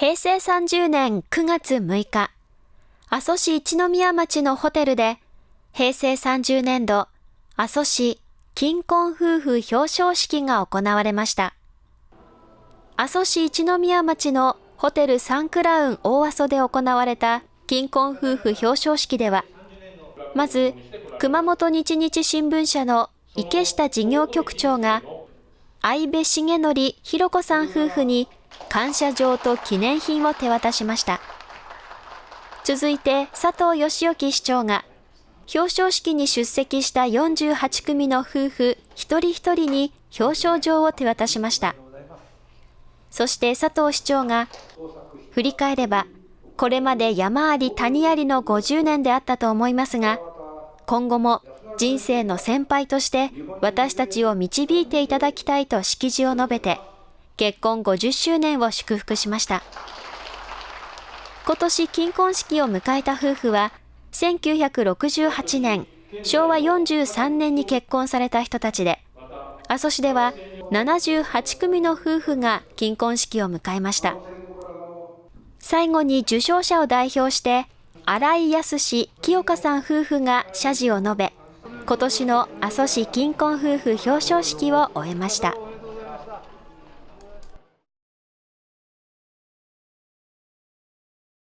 平成30年9月6日、阿蘇市一宮町のホテルで、平成30年度阿蘇市金婚夫婦表彰式が行われました。阿蘇市一宮町のホテルサンクラウン大阿蘇で行われた金婚夫婦表彰式では、まず熊本日日新聞社の池下事業局長が、相部重則ひろ子さん夫婦に感謝状と記念品を手渡しました。続いて佐藤義之市長が表彰式に出席した48組の夫婦一人一人に表彰状を手渡しました。そして佐藤市長が振り返ればこれまで山あり谷ありの50年であったと思いますが今後も人生の先輩として私たちを導いていただきたいと式辞を述べて結婚50周年を祝福しました。今年金婚式を迎えた夫婦は、1968年、昭和43年に結婚された人たちで、阿蘇市では78組の夫婦が金婚式を迎えました。最後に受賞者を代表して、新井康清香さん夫婦が謝辞を述べ、今年の阿蘇市金婚夫婦表彰式を終えました。